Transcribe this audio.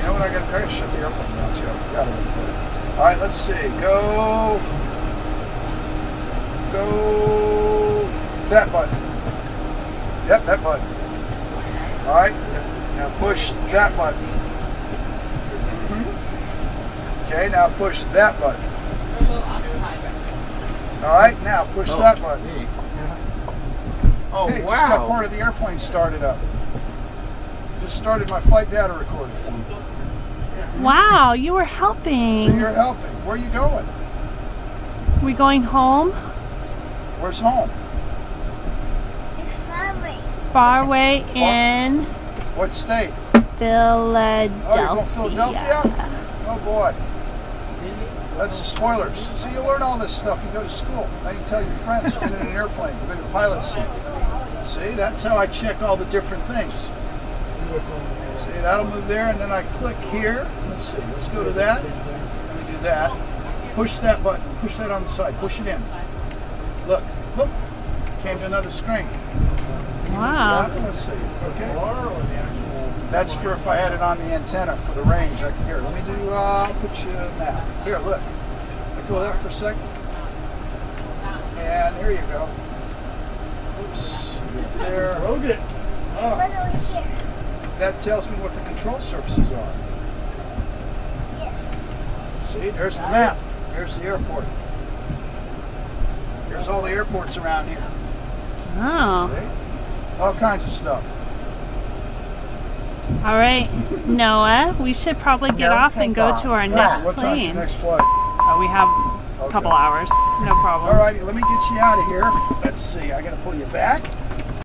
you know what? I got I got to shut the airplane down too. I forgot about that. All right, let's see. Go. Go. That button. Yep, that button. All right. Now push that button. Okay, now push that button. All right, now push oh, that button. Oh, Okay, just got oh, part of the airplane started up. Just started my flight data recorder. Wow, you were helping. So you're helping. Where are you going? We going home? Where's home? Far away Far away in What state? Oh, Philadelphia. you're going Philadelphia? Oh boy. That's the spoilers. So you learn all this stuff. You go to school. Now you tell your friends. You've been in an airplane. You've been in a pilot seat. See, that's how I check all the different things. See, that'll move there, and then I click here. Let's see. Let's go to that. Let me do that. Push that button. Push that on the side. Push it in. Look. Look. Came to another screen. Wow. Let's see. Okay. That's for if I had it on the antenna for the range. I can hear. Let me do. Uh, I'll put you now. Here, look. I go that for a second. And here you go. Oops. There. Okay. Oh, that tells me what the control surfaces are. Yes. See, there's the map. There's the airport. There's all the airports around here. Oh. See? All kinds of stuff. All right, Noah, we should probably get off and go to our next what time's your plane. next flight? Oh, we have a couple hours. No problem. All righty, let me get you out of here. Let's see, I gotta pull you back.